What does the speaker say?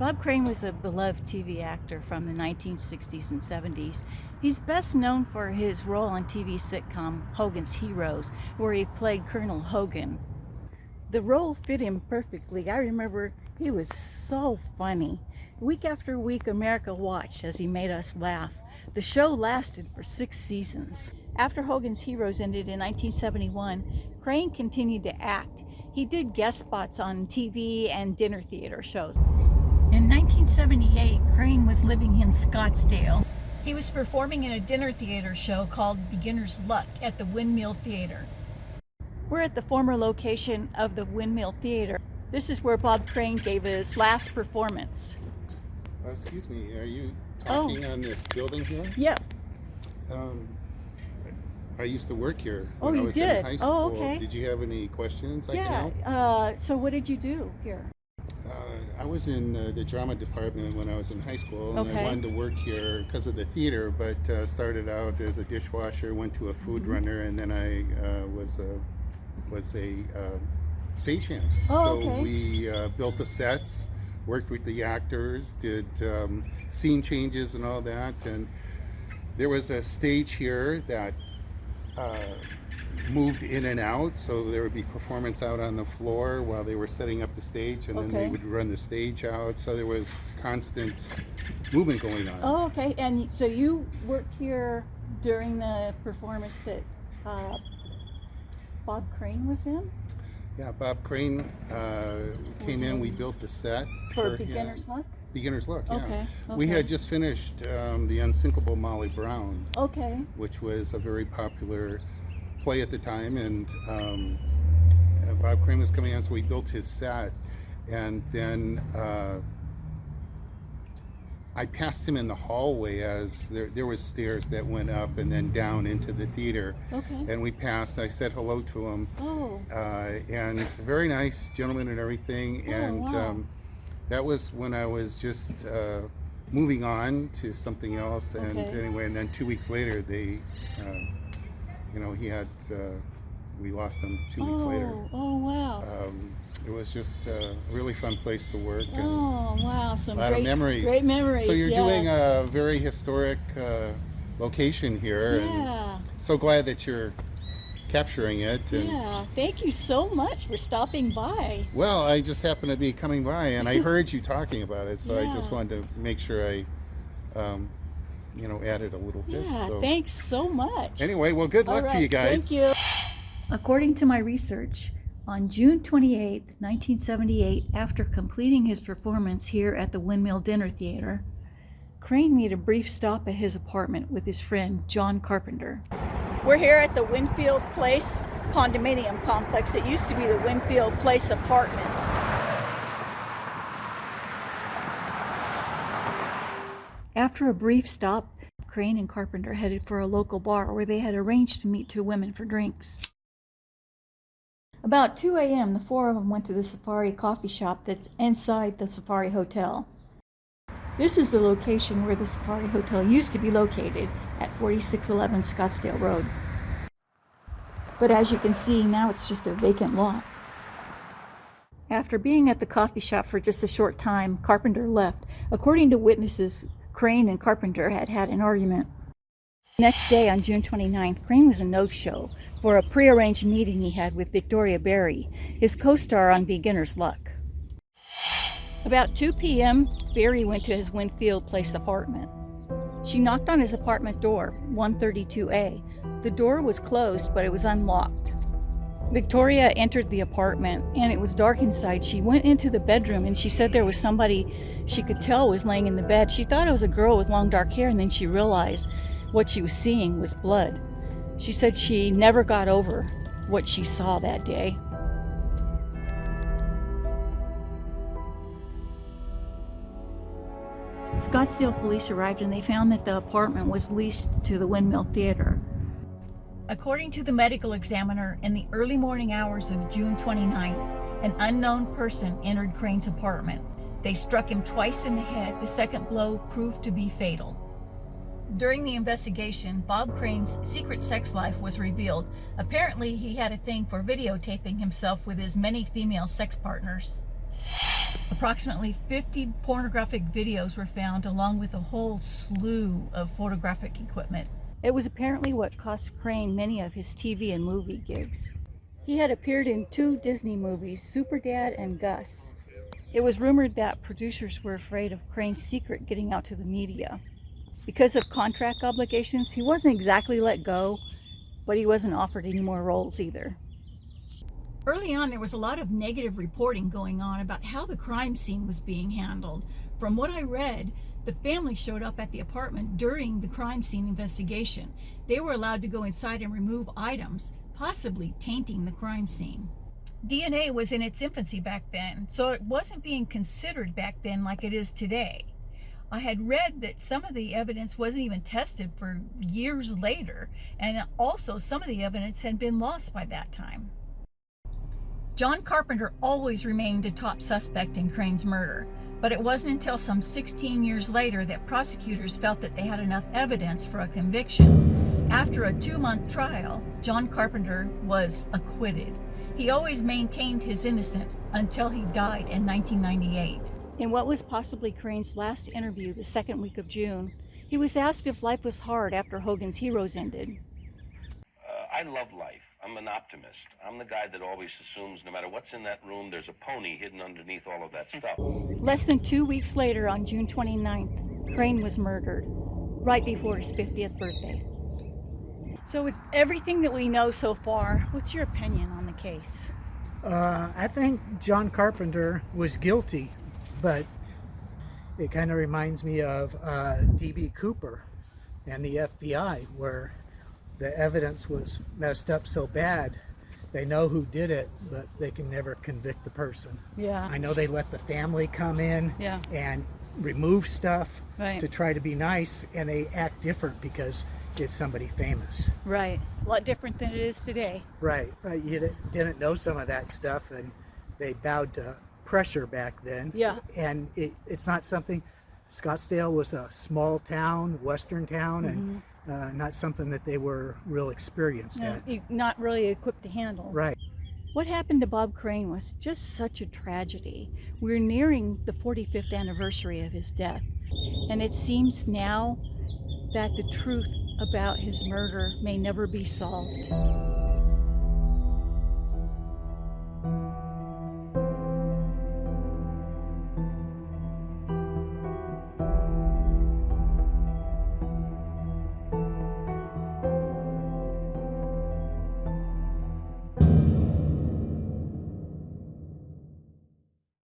Bob Crane was a beloved TV actor from the 1960s and 70s. He's best known for his role on TV sitcom Hogan's Heroes, where he played Colonel Hogan. The role fit him perfectly. I remember he was so funny. Week after week, America watched as he made us laugh. The show lasted for six seasons. After Hogan's Heroes ended in 1971, Crane continued to act. He did guest spots on TV and dinner theater shows. In 1978, Crane was living in Scottsdale. He was performing in a dinner theater show called Beginner's Luck at the Windmill Theater. We're at the former location of the Windmill Theater. This is where Bob Crane gave his last performance. Uh, excuse me, are you Oh. talking on this building here? Yep. Um, I used to work here Oh, when I was did? in high Oh, school. okay. Did you have any questions I can Yeah. help? Uh, so what did you do here? I was in uh, the drama department when I was in high school, and Okay. I wanted to work here because of the theater. But uh, started out as a dishwasher, went to a food Mhm. runner, and then I uh, was a was a uh, stagehand. Oh, so okay. we uh, built the sets, worked with the actors, did um, scene changes and all that, and there was a stage here that uh, moved in and out so there would be performance out on the floor while they were setting up the stage and then they would run the stage out so there was constant movement going on Oh, okay. And so you worked here during the performance that uh, Bob Crane was in yeah bob crane uh, came in we built the set for him. Beginner's Luck? Beginner's luck yeah Okay. we okay. had just finished um, the unsinkable molly brown Okay. which was a very popular play at the time. And um, uh, Bob Crane was coming on, so we built his set. And then uh, I passed him in the hallway as there, there was stairs that went up and then down into the theater. Okay. And we passed. I said hello to him, Oh. uh, and very nice gentleman and everything. Oh, and wow. um, that was when I was just uh, moving on to something else. And Okay. anyway, and then two weeks later, they, uh, you know, he had, uh, we lost him two weeks oh, later. Oh, wow. Um, it was just a really fun place to work and oh, wow. Some a lot great, of memories. Great memories. So you're yeah. doing a very historic uh, location here, and Yeah. so glad that you're capturing it. And Yeah. Thank you so much for stopping by. well, I just happened to be coming by, and I heard you talking about it, so I just wanted to make sure I, um, you know, added a little bit. Yeah. so Thanks so much. anyway, well, good luck All to you guys. Thank you. According to my research, on June 28, 1978, after completing his performance here at the Windmill Dinner Theater, Crane made a brief stop at his apartment with his friend John Carpenter. We're here at the Winfield Place condominium complex. It used to be the Winfield Place Apartments. After a brief stop, Crane and Carpenter headed for a local bar where they had arranged to meet two women for drinks. About 2 a.m., the four of them went to the Safari coffee shop that's inside the Safari Hotel. This is the location where the Safari Hotel used to be located at 4611 Scottsdale Road. But as you can see, now it's just a vacant lot. After being at the coffee shop for just a short time, Carpenter left. According to witnesses, Crane and Carpenter had had an argument. Next day, on June 29th, Crane was a no-show for a prearranged meeting he had with Victoria Berry, his co-star on Beginner's Luck. About 2 p.m., Berry went to his Winfield Place apartment. She knocked on his apartment door, 132A. The door was closed, but it was unlocked. Victoria entered the apartment and it was dark inside. She went into the bedroom and she said there was somebody she could tell was laying in the bed. She thought it was a girl with long dark hair and then she realized what she was seeing was blood. She said she never got over what she saw that day. Scottsdale police arrived and they found that the apartment was leased to the Windmill Theater. According to the medical examiner, in the early morning hours of June 29th, an unknown person entered Crane's apartment. They struck him twice in the head. The second blow proved to be fatal. During the investigation, Bob Crane's secret sex life was revealed. Apparently, he had a thing for videotaping himself with his many female sex partners. Approximately 50 pornographic videos were found, along with a whole slew of photographic equipment. It was apparently what cost Crane many of his TV and movie gigs. He had appeared in two Disney movies, Super Dad and Gus. It was rumored that producers were afraid of Crane's secret getting out to the media. Because of contract obligations, he wasn't exactly let go, but he wasn't offered any more roles either. Early on, there was a lot of negative reporting going on about how the crime scene was being handled. From what I read, the family showed up at the apartment during the crime scene investigation. They were allowed to go inside and remove items, possibly tainting the crime scene. DNA was in its infancy back then, so it wasn't being considered back then like it is today. I had read that some of the evidence wasn't even tested for years later, and also some of the evidence had been lost by that time. John Carpenter always remained a top suspect in Crane's murder, but it wasn't until some 16 years later that prosecutors felt that they had enough evidence for a conviction. After a two-month trial, John Carpenter was acquitted. He always maintained his innocence until he died in 1998. In what was possibly Crane's last interview the second week of June, he was asked if life was hard after Hogan's Heroes ended. Uh, I love life. I'm an optimist. I'm the guy that always assumes no matter what's in that room, there's a pony hidden underneath all of that stuff. Less than two weeks later, on June 29th, Crane was murdered, right before his 50th birthday. So with everything that we know so far, what's your opinion on the case? Uh, I think John Carpenter was guilty, but it kind of reminds me of uh, D.B. Cooper and the FBI, where the evidence was messed up so bad, they know who did it, but they can never convict the person. Yeah. I know they let the family come in Yeah. and remove stuff Right. to try to be nice, and they act different because it's somebody famous. Right. A lot different than it is today. Right, right. You didn't know some of that stuff, and they bowed to pressure back then. Yeah. And it, it's not something. Scottsdale was a small town, western town, and mm-hmm. Uh, not something that they were real experienced No, at. not really equipped to handle. Right. What happened to Bob Crane was just such a tragedy. We're nearing the 45th anniversary of his death, and it seems now that the truth about his murder may never be solved.